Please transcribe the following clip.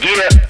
Get it.